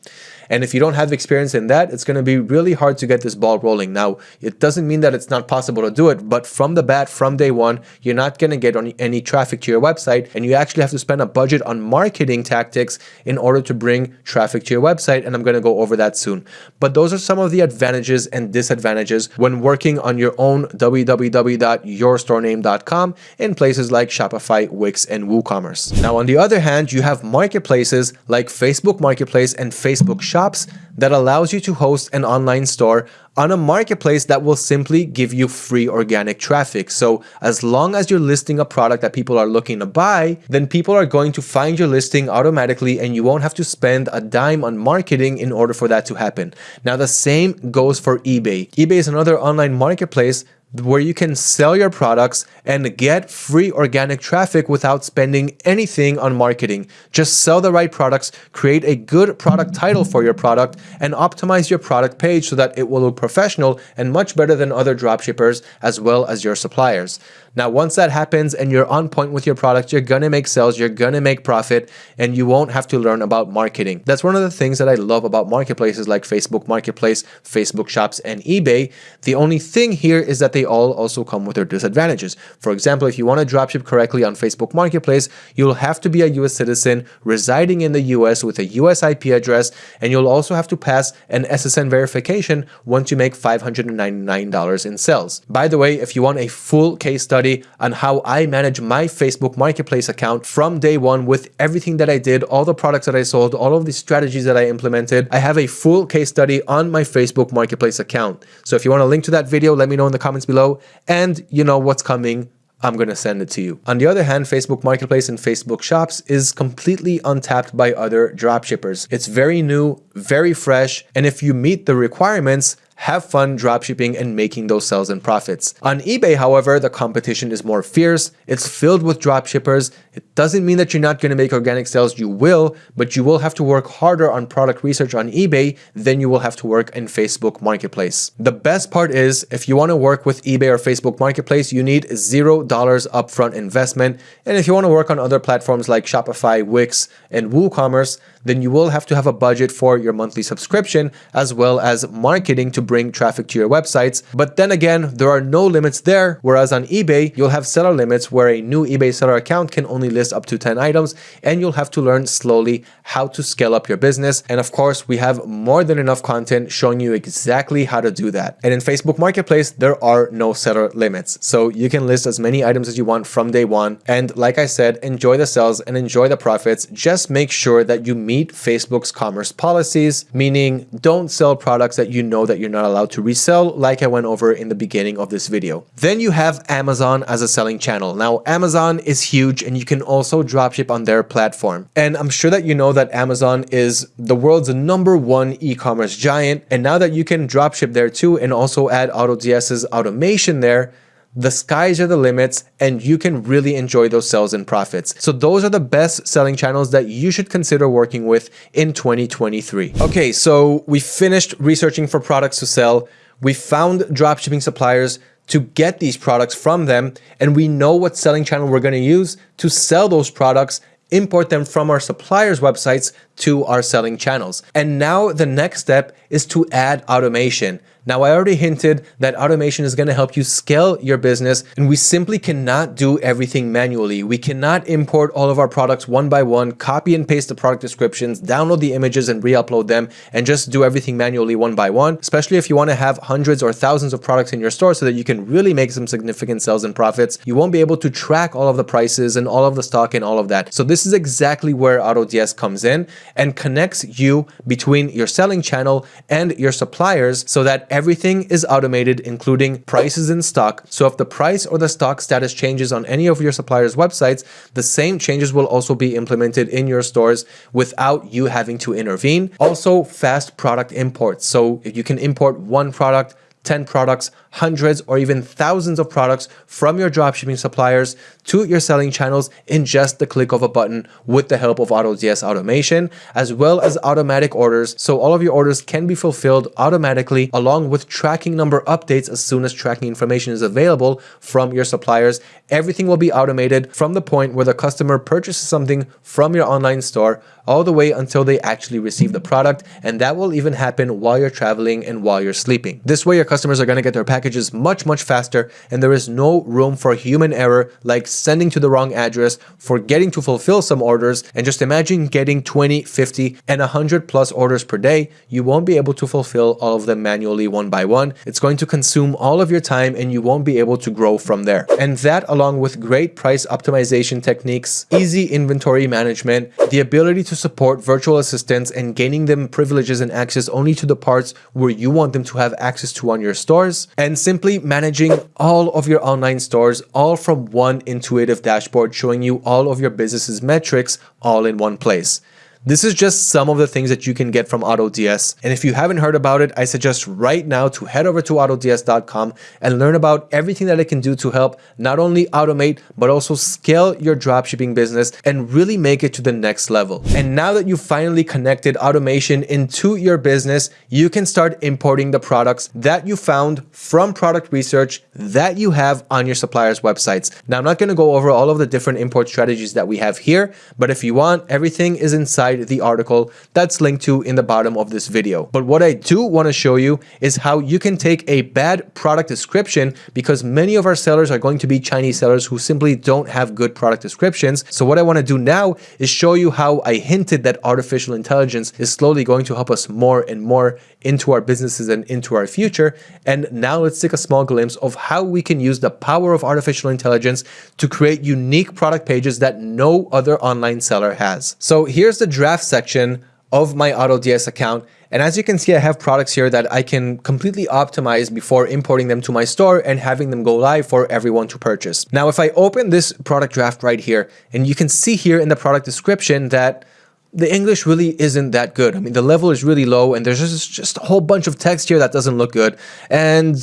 And if you don't have experience in that, it's going to be really hard to get this ball rolling. Now, it doesn't mean that it's not possible to do it, but from the bat, from day one, you're not going to get any traffic to your website. And you actually have to spend a budget on marketing tactics in order to bring traffic to your website. And I'm going to go over that soon. But those are some of the advantages and disadvantages when working on your own www.yourstorename.com in places like Shopify, Wix, and WooCommerce. Now, on the other hand, you have marketplaces like Facebook Marketplace and Facebook Shop Shops that allows you to host an online store on a marketplace that will simply give you free organic traffic. So as long as you're listing a product that people are looking to buy, then people are going to find your listing automatically and you won't have to spend a dime on marketing in order for that to happen. Now the same goes for eBay. eBay is another online marketplace where you can sell your products and get free organic traffic without spending anything on marketing. Just sell the right products, create a good product title for your product, and optimize your product page so that it will look professional and much better than other dropshippers as well as your suppliers. Now, once that happens and you're on point with your product, you're gonna make sales, you're gonna make profit, and you won't have to learn about marketing. That's one of the things that I love about marketplaces like Facebook Marketplace, Facebook Shops, and eBay. The only thing here is that they all also come with their disadvantages. For example, if you want to dropship correctly on Facebook Marketplace, you'll have to be a US citizen residing in the US with a US IP address, and you'll also have to pass an SSN verification once you make $599 in sales. By the way, if you want a full case study on how I manage my Facebook Marketplace account from day one with everything that I did, all the products that I sold, all of the strategies that I implemented, I have a full case study on my Facebook Marketplace account. So if you want a link to that video, let me know in the comments below and you know what's coming I'm going to send it to you. On the other hand, Facebook Marketplace and Facebook Shops is completely untapped by other dropshippers. It's very new, very fresh, and if you meet the requirements, have fun dropshipping and making those sales and profits. On eBay, however, the competition is more fierce. It's filled with dropshippers. It doesn't mean that you're not going to make organic sales. You will, but you will have to work harder on product research on eBay than you will have to work in Facebook Marketplace. The best part is if you want to work with eBay or Facebook Marketplace, you need $0 upfront investment. And if you want to work on other platforms like Shopify, Wix, and WooCommerce, then you will have to have a budget for your monthly subscription as well as marketing to bring traffic to your websites. But then again, there are no limits there, whereas on eBay, you'll have seller limits where a new eBay seller account can only list up to 10 items and you'll have to learn slowly how to scale up your business. And of course, we have more than enough content showing you exactly how to do that. And in Facebook Marketplace, there are no seller limits. So you can list as many items as you want from day one. And like I said, enjoy the sales and enjoy the profits. Just make sure that you meet Facebook's commerce policies, meaning don't sell products that you know that you're not allowed to resell, like I went over in the beginning of this video. Then you have Amazon as a selling channel. Now, Amazon is huge and you can also dropship on their platform. And I'm sure that you know that Amazon is the world's number one e-commerce giant. And now that you can dropship there too and also add AutoDS's automation there, the skies are the limits and you can really enjoy those sales and profits. So those are the best selling channels that you should consider working with in 2023. Okay, so we finished researching for products to sell. We found dropshipping suppliers to get these products from them and we know what selling channel we're going to use to sell those products import them from our suppliers websites to our selling channels. And now the next step is to add automation. Now, I already hinted that automation is going to help you scale your business and we simply cannot do everything manually. We cannot import all of our products one by one, copy and paste the product descriptions, download the images and re-upload them and just do everything manually one by one, especially if you want to have hundreds or thousands of products in your store so that you can really make some significant sales and profits. You won't be able to track all of the prices and all of the stock and all of that. So this is exactly where AutoDS comes in and connects you between your selling channel and your suppliers so that everything is automated, including prices in stock. So if the price or the stock status changes on any of your suppliers' websites, the same changes will also be implemented in your stores without you having to intervene. Also, fast product imports. So if you can import one product 10 products, hundreds, or even thousands of products from your dropshipping suppliers to your selling channels in just the click of a button with the help of AutoDS automation, as well as automatic orders. So all of your orders can be fulfilled automatically along with tracking number updates as soon as tracking information is available from your suppliers. Everything will be automated from the point where the customer purchases something from your online store all the way until they actually receive the product. And that will even happen while you're traveling and while you're sleeping. This way, your customers are going to get their package packages much, much faster, and there is no room for human error like sending to the wrong address, forgetting to fulfill some orders, and just imagine getting 20, 50, and 100 plus orders per day. You won't be able to fulfill all of them manually one by one. It's going to consume all of your time and you won't be able to grow from there. And that along with great price optimization techniques, easy inventory management, the ability to support virtual assistants and gaining them privileges and access only to the parts where you want them to have access to on your stores, and simply managing all of your online stores all from one intuitive dashboard showing you all of your business's metrics all in one place. This is just some of the things that you can get from AutoDS. And if you haven't heard about it, I suggest right now to head over to autods.com and learn about everything that it can do to help not only automate, but also scale your dropshipping business and really make it to the next level. And now that you've finally connected automation into your business, you can start importing the products that you found from product research that you have on your suppliers' websites. Now, I'm not going to go over all of the different import strategies that we have here, but if you want, everything is inside inside the article that's linked to in the bottom of this video. But what I do want to show you is how you can take a bad product description because many of our sellers are going to be Chinese sellers who simply don't have good product descriptions. So what I want to do now is show you how I hinted that artificial intelligence is slowly going to help us more and more into our businesses and into our future. And now let's take a small glimpse of how we can use the power of artificial intelligence to create unique product pages that no other online seller has. So here's the draft section of my AutoDS account. And as you can see, I have products here that I can completely optimize before importing them to my store and having them go live for everyone to purchase. Now, if I open this product draft right here, and you can see here in the product description that the English really isn't that good. I mean, the level is really low and there's just, just a whole bunch of text here that doesn't look good. And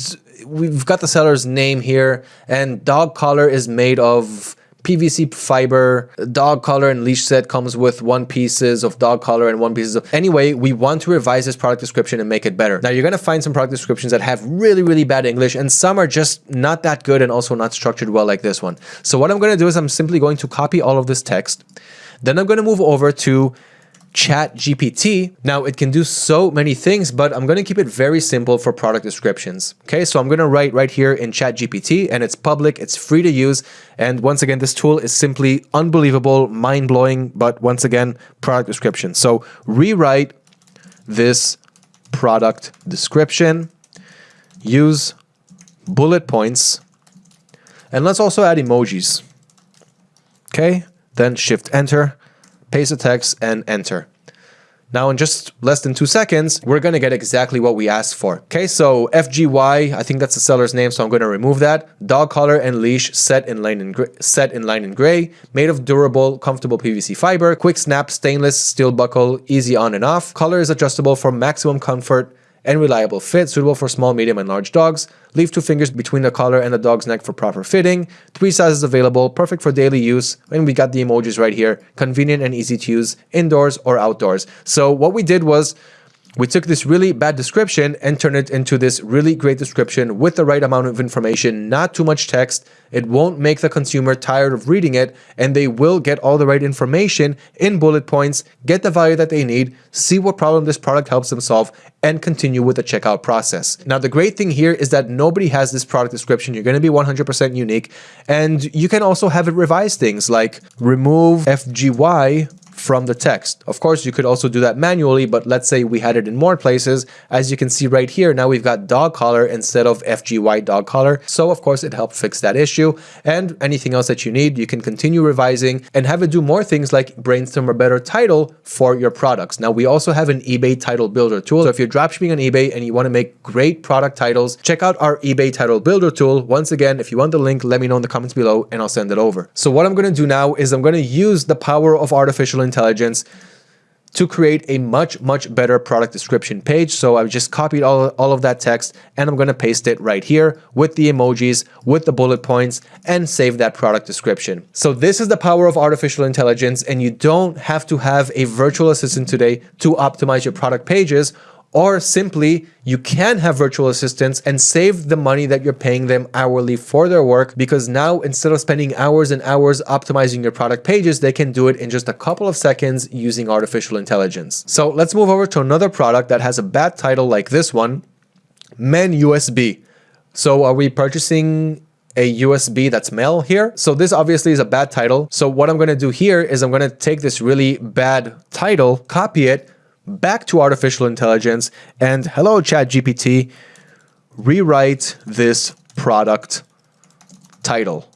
we've got the seller's name here and dog collar is made of PVC fiber, dog collar and leash set comes with one pieces of dog collar and one pieces of... Anyway, we want to revise this product description and make it better. Now, you're going to find some product descriptions that have really, really bad English and some are just not that good and also not structured well like this one. So what I'm going to do is I'm simply going to copy all of this text then I'm going to move over to Chat GPT. Now it can do so many things, but I'm going to keep it very simple for product descriptions. Okay, so I'm going to write right here in Chat GPT and it's public, it's free to use. And once again, this tool is simply unbelievable, mind blowing, but once again, product description. So rewrite this product description, use bullet points, and let's also add emojis. Okay, then shift enter, paste the text and enter. Now in just less than two seconds, we're going to get exactly what we asked for. Okay, so FGY, I think that's the seller's name, so I'm going to remove that. Dog collar and leash set in line in gray, set in line in gray, made of durable, comfortable PVC fiber, quick snap, stainless steel buckle, easy on and off. Color is adjustable for maximum comfort and reliable fit, suitable for small, medium, and large dogs. Leave two fingers between the collar and the dog's neck for proper fitting. Three sizes available, perfect for daily use. And we got the emojis right here. Convenient and easy to use indoors or outdoors. So what we did was we took this really bad description and turned it into this really great description with the right amount of information, not too much text. It won't make the consumer tired of reading it and they will get all the right information in bullet points, get the value that they need, see what problem this product helps them solve, and continue with the checkout process. Now, the great thing here is that nobody has this product description. You're going to be 100% unique and you can also have it revise things like remove FGY from the text. Of course, you could also do that manually, but let's say we had it in more places. As you can see right here, now we've got dog collar instead of FGY dog collar. So of course, it helped fix that issue. And anything else that you need, you can continue revising and have it do more things like brainstorm a better title for your products. Now, we also have an eBay title builder tool. So if you're dropshipping on eBay and you want to make great product titles, check out our eBay title builder tool. Once again, if you want the link, let me know in the comments below and I'll send it over. So what I'm going to do now is I'm going to use the power of artificial intelligence to create a much, much better product description page. So I've just copied all, all of that text and I'm going to paste it right here with the emojis, with the bullet points and save that product description. So this is the power of artificial intelligence and you don't have to have a virtual assistant today to optimize your product pages or simply you can have virtual assistants and save the money that you're paying them hourly for their work because now instead of spending hours and hours optimizing your product pages, they can do it in just a couple of seconds using artificial intelligence. So let's move over to another product that has a bad title like this one, Men USB. So are we purchasing a USB that's male here. So this obviously is a bad title. So what I'm going to do here is I'm going to take this really bad title, copy it back to artificial intelligence and hello chat GPT, rewrite this product title.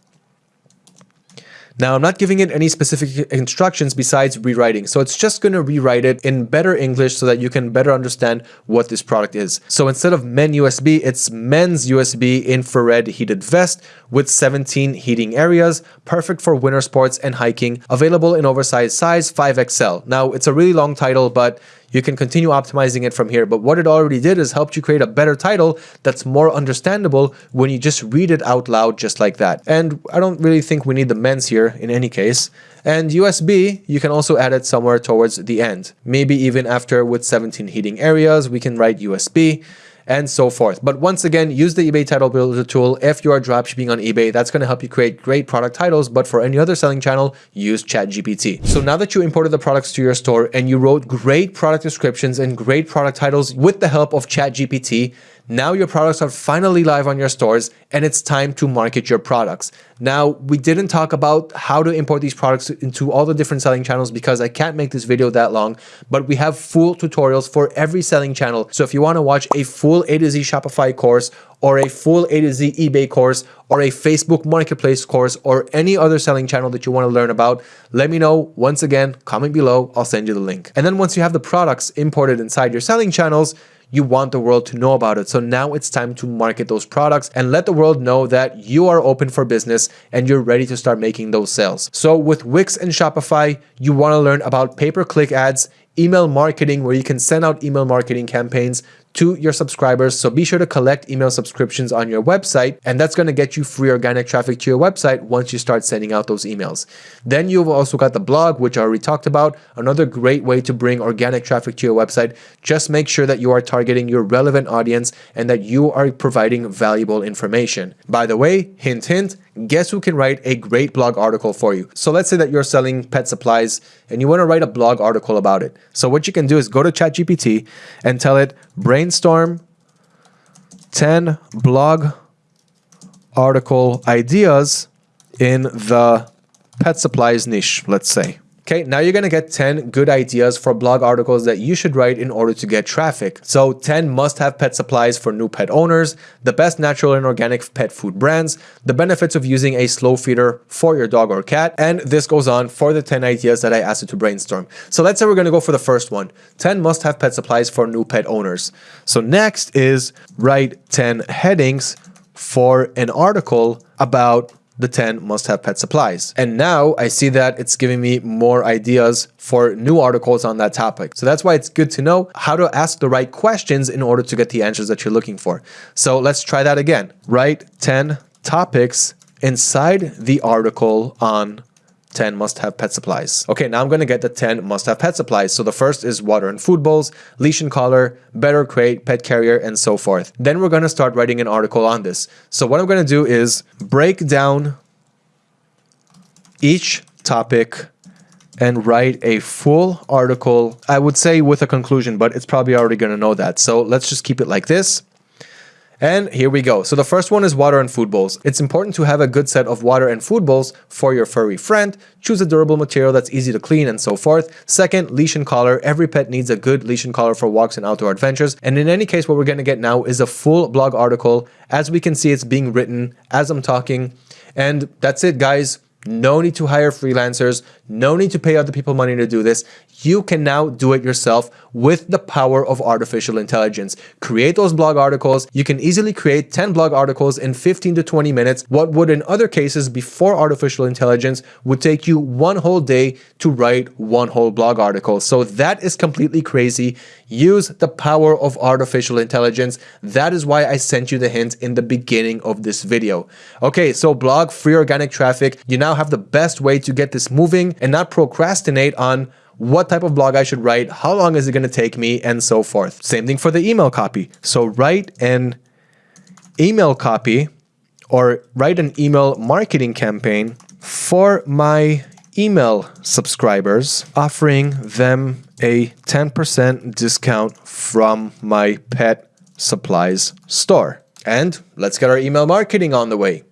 Now, I'm not giving it any specific instructions besides rewriting. So it's just going to rewrite it in better English so that you can better understand what this product is. So instead of men USB, it's men's USB infrared heated vest with 17 heating areas, perfect for winter sports and hiking, available in oversized size 5XL. Now, it's a really long title, but you can continue optimizing it from here. But what it already did is helped you create a better title that's more understandable when you just read it out loud just like that. And I don't really think we need the men's here in any case. And USB, you can also add it somewhere towards the end. Maybe even after with 17 heating areas, we can write USB and so forth. But once again, use the eBay title builder tool if you are dropshipping on eBay. That's going to help you create great product titles. But for any other selling channel, use ChatGPT. So now that you imported the products to your store and you wrote great product descriptions and great product titles with the help of ChatGPT, now your products are finally live on your stores and it's time to market your products. Now, we didn't talk about how to import these products into all the different selling channels because I can't make this video that long, but we have full tutorials for every selling channel. So if you want to watch a full A to Z Shopify course or a full A to Z eBay course or a Facebook marketplace course or any other selling channel that you want to learn about, let me know. Once again, comment below, I'll send you the link. And then once you have the products imported inside your selling channels, you want the world to know about it. So now it's time to market those products and let the world know that you are open for business and you're ready to start making those sales. So with Wix and Shopify, you want to learn about pay-per-click ads, email marketing where you can send out email marketing campaigns to your subscribers. So be sure to collect email subscriptions on your website and that's going to get you free organic traffic to your website once you start sending out those emails. Then you've also got the blog, which I already talked about, another great way to bring organic traffic to your website. Just make sure that you are targeting your relevant audience and that you are providing valuable information. By the way, hint, hint, guess who can write a great blog article for you? So let's say that you're selling pet supplies and you want to write a blog article about it. So what you can do is go to ChatGPT and tell it, brainstorm 10 blog article ideas in the pet supplies niche, let's say. Okay, now you're going to get 10 good ideas for blog articles that you should write in order to get traffic. So 10 must-have pet supplies for new pet owners, the best natural and organic pet food brands, the benefits of using a slow feeder for your dog or cat, and this goes on for the 10 ideas that I asked you to brainstorm. So let's say we're going to go for the first one, 10 must-have pet supplies for new pet owners. So next is write 10 headings for an article about the 10 must-have pet supplies. And now I see that it's giving me more ideas for new articles on that topic. So that's why it's good to know how to ask the right questions in order to get the answers that you're looking for. So let's try that again. Write 10 topics inside the article on 10 must-have pet supplies. Okay, now I'm going to get the 10 must-have pet supplies. So the first is water and food bowls, leash and collar, better crate, pet carrier, and so forth. Then we're going to start writing an article on this. So what I'm going to do is break down each topic and write a full article, I would say with a conclusion, but it's probably already going to know that. So let's just keep it like this. And here we go. So the first one is water and food bowls. It's important to have a good set of water and food bowls for your furry friend. Choose a durable material that's easy to clean and so forth. Second, leash and collar. Every pet needs a good leash and collar for walks and outdoor adventures. And in any case, what we're going to get now is a full blog article. As we can see, it's being written as I'm talking. And that's it, guys. No need to hire freelancers. No need to pay other people money to do this. You can now do it yourself with the power of artificial intelligence. Create those blog articles. You can easily create 10 blog articles in 15 to 20 minutes. What would in other cases before artificial intelligence would take you one whole day to write one whole blog article. So that is completely crazy. Use the power of artificial intelligence. That is why I sent you the hint in the beginning of this video. Okay, so blog free organic traffic. You now have the best way to get this moving and not procrastinate on what type of blog I should write, how long is it going to take me, and so forth. Same thing for the email copy. So write an email copy or write an email marketing campaign for my email subscribers, offering them a 10% discount from my pet supplies store. And let's get our email marketing on the way.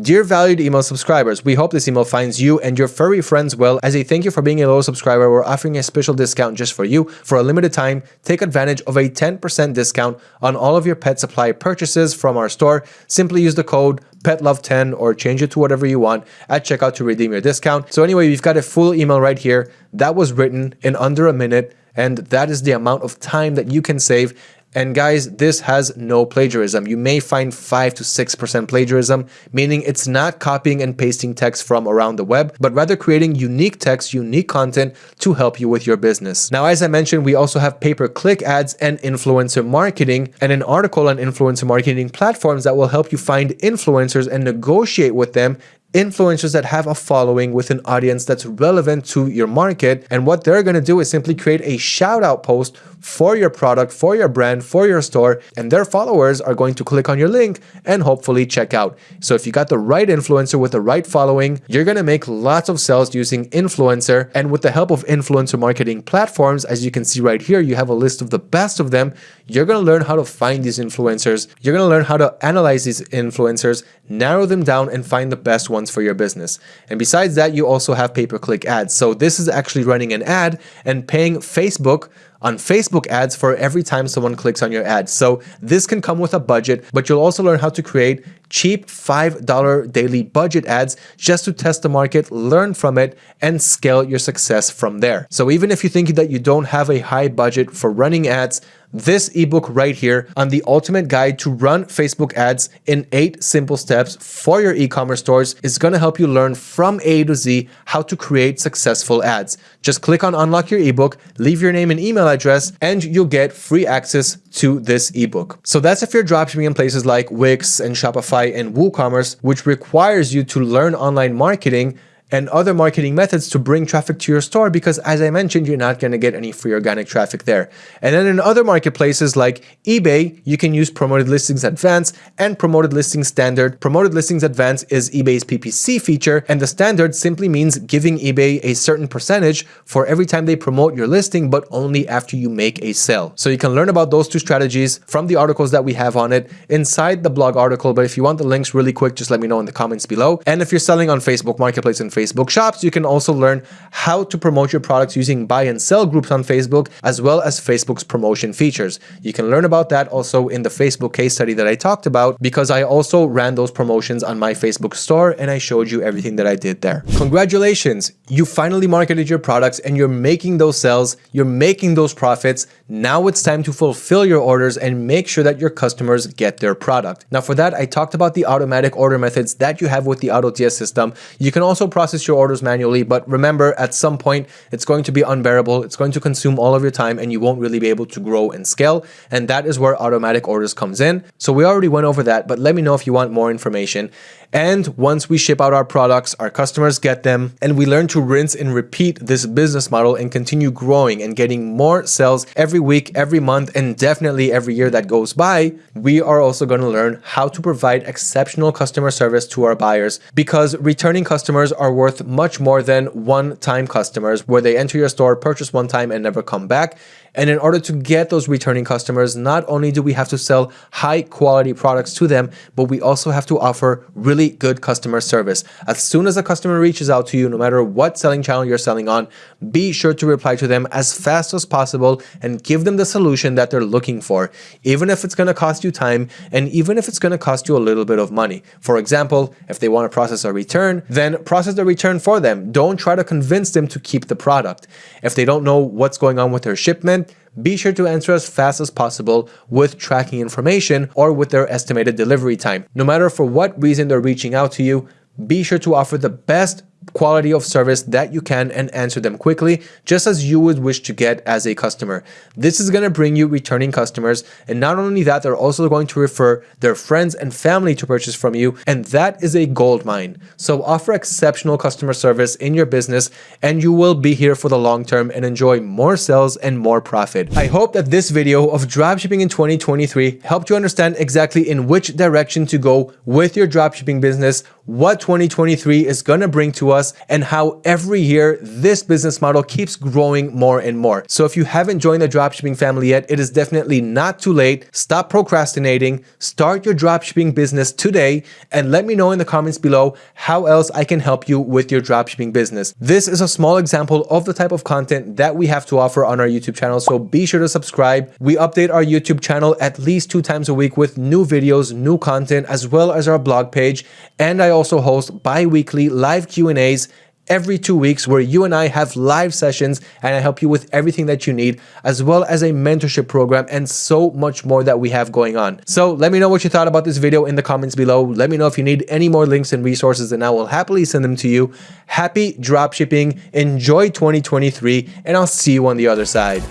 Dear valued email subscribers, we hope this email finds you and your furry friends well. As a thank you for being a loyal subscriber, we're offering a special discount just for you. For a limited time, take advantage of a 10% discount on all of your pet supply purchases from our store. Simply use the code PETLOVE10 or change it to whatever you want at checkout to redeem your discount. So anyway, we've got a full email right here that was written in under a minute and that is the amount of time that you can save and guys, this has no plagiarism. You may find 5 to 6% plagiarism, meaning it's not copying and pasting text from around the web, but rather creating unique text, unique content to help you with your business. Now, as I mentioned, we also have pay-per-click ads and influencer marketing and an article on influencer marketing platforms that will help you find influencers and negotiate with them influencers that have a following with an audience that's relevant to your market. And what they're going to do is simply create a shout out post for your product, for your brand, for your store, and their followers are going to click on your link and hopefully check out. So if you got the right influencer with the right following, you're going to make lots of sales using influencer. And with the help of influencer marketing platforms, as you can see right here, you have a list of the best of them. You're going to learn how to find these influencers. You're going to learn how to analyze these influencers, narrow them down and find the best ones for your business. And besides that, you also have pay-per-click ads. So this is actually running an ad and paying Facebook on Facebook ads for every time someone clicks on your ad. So this can come with a budget, but you'll also learn how to create cheap $5 daily budget ads just to test the market, learn from it, and scale your success from there. So even if you think that you don't have a high budget for running ads, this ebook right here on the ultimate guide to run Facebook ads in eight simple steps for your e-commerce stores is going to help you learn from A to Z how to create successful ads. Just click on unlock your ebook, leave your name and email address, and you'll get free access to this ebook. So that's if you're dropshipping in places like Wix and Shopify and WooCommerce, which requires you to learn online marketing and other marketing methods to bring traffic to your store because as I mentioned, you're not going to get any free organic traffic there. And then in other marketplaces like eBay, you can use Promoted Listings Advanced and Promoted Listings Standard. Promoted Listings Advanced is eBay's PPC feature and the standard simply means giving eBay a certain percentage for every time they promote your listing, but only after you make a sale. So you can learn about those two strategies from the articles that we have on it inside the blog article. But if you want the links really quick, just let me know in the comments below. And if you're selling on Facebook Marketplace and Facebook, Facebook shops. You can also learn how to promote your products using buy and sell groups on Facebook, as well as Facebook's promotion features. You can learn about that also in the Facebook case study that I talked about because I also ran those promotions on my Facebook store and I showed you everything that I did there. Congratulations, you finally marketed your products and you're making those sales, you're making those profits. Now it's time to fulfill your orders and make sure that your customers get their product. Now for that, I talked about the automatic order methods that you have with the AutoDS system. You can also process process your orders manually, but remember at some point it's going to be unbearable. It's going to consume all of your time and you won't really be able to grow and scale. And that is where automatic orders comes in. So we already went over that, but let me know if you want more information. And once we ship out our products, our customers get them, and we learn to rinse and repeat this business model and continue growing and getting more sales every week, every month, and definitely every year that goes by, we are also going to learn how to provide exceptional customer service to our buyers because returning customers are worth much more than one-time customers where they enter your store, purchase one time, and never come back. And in order to get those returning customers, not only do we have to sell high quality products to them, but we also have to offer really good customer service. As soon as a customer reaches out to you, no matter what selling channel you're selling on, be sure to reply to them as fast as possible and give them the solution that they're looking for, even if it's going to cost you time and even if it's going to cost you a little bit of money. For example, if they want to process a return, then process the return for them. Don't try to convince them to keep the product. If they don't know what's going on with their shipment, be sure to answer as fast as possible with tracking information or with their estimated delivery time. No matter for what reason they're reaching out to you, be sure to offer the best quality of service that you can and answer them quickly, just as you would wish to get as a customer. This is going to bring you returning customers. And not only that, they're also going to refer their friends and family to purchase from you. And that is a gold mine. So offer exceptional customer service in your business and you will be here for the long term and enjoy more sales and more profit. I hope that this video of dropshipping in 2023 helped you understand exactly in which direction to go with your dropshipping business, what 2023 is going to bring to us us and how every year this business model keeps growing more and more. So if you haven't joined the dropshipping family yet, it is definitely not too late. Stop procrastinating, start your dropshipping business today, and let me know in the comments below how else I can help you with your dropshipping business. This is a small example of the type of content that we have to offer on our YouTube channel, so be sure to subscribe. We update our YouTube channel at least two times a week with new videos, new content, as well as our blog page. And I also host bi-weekly live Every two weeks where you and I have live sessions and I help you with everything that you need, as well as a mentorship program and so much more that we have going on. So let me know what you thought about this video in the comments below. Let me know if you need any more links and resources and I will happily send them to you. Happy dropshipping, enjoy 2023, and I'll see you on the other side.